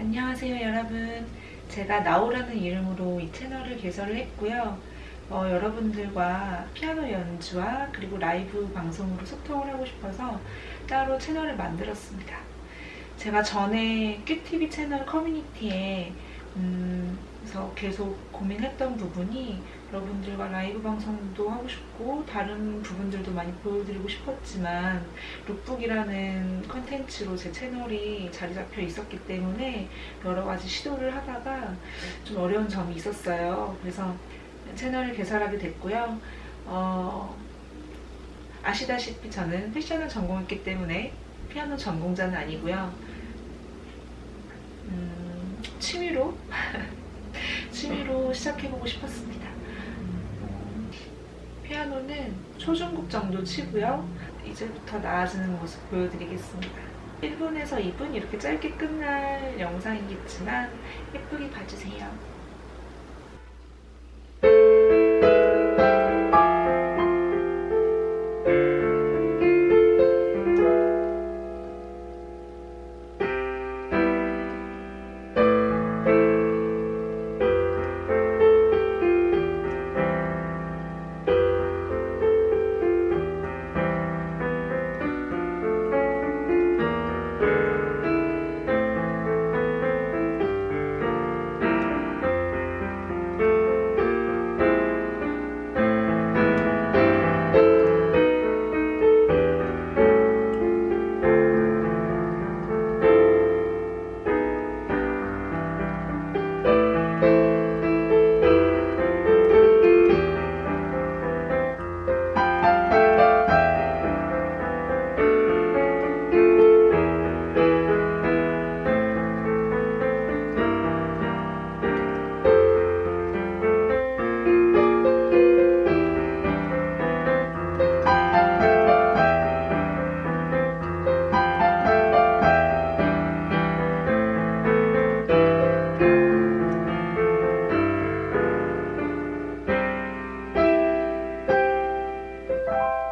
안녕하세요 여러분. 제가 나오라는 이름으로 이 채널을 개설을 했고요. 어, 여러분들과 피아노 연주와 그리고 라이브 방송으로 소통을 하고 싶어서 따로 채널을 만들었습니다. 제가 전에 큐티비 채널 커뮤니티에 음, 그래서 계속 고민했던 부분이 여러분들과 라이브 방송도 하고 싶고 다른 부분들도 많이 보여드리고 싶었지만 룩북이라는 컨텐츠로 제 채널이 자리 잡혀 있었기 때문에 여러 가지 시도를 하다가 좀 어려운 점이 있었어요. 그래서 채널을 개설하게 됐고요. 어, 아시다시피 저는 패션을 전공했기 때문에 피아노 전공자는 아니고요. 음, 취미로 취미로 시작해보고 싶었습니다. 피아노는 초중급 정도 치고요. 이제부터 나아지는 모습 보여드리겠습니다. 1분에서 2분 이렇게 짧게 끝날 영상이겠지만 예쁘게 봐주세요. Bye.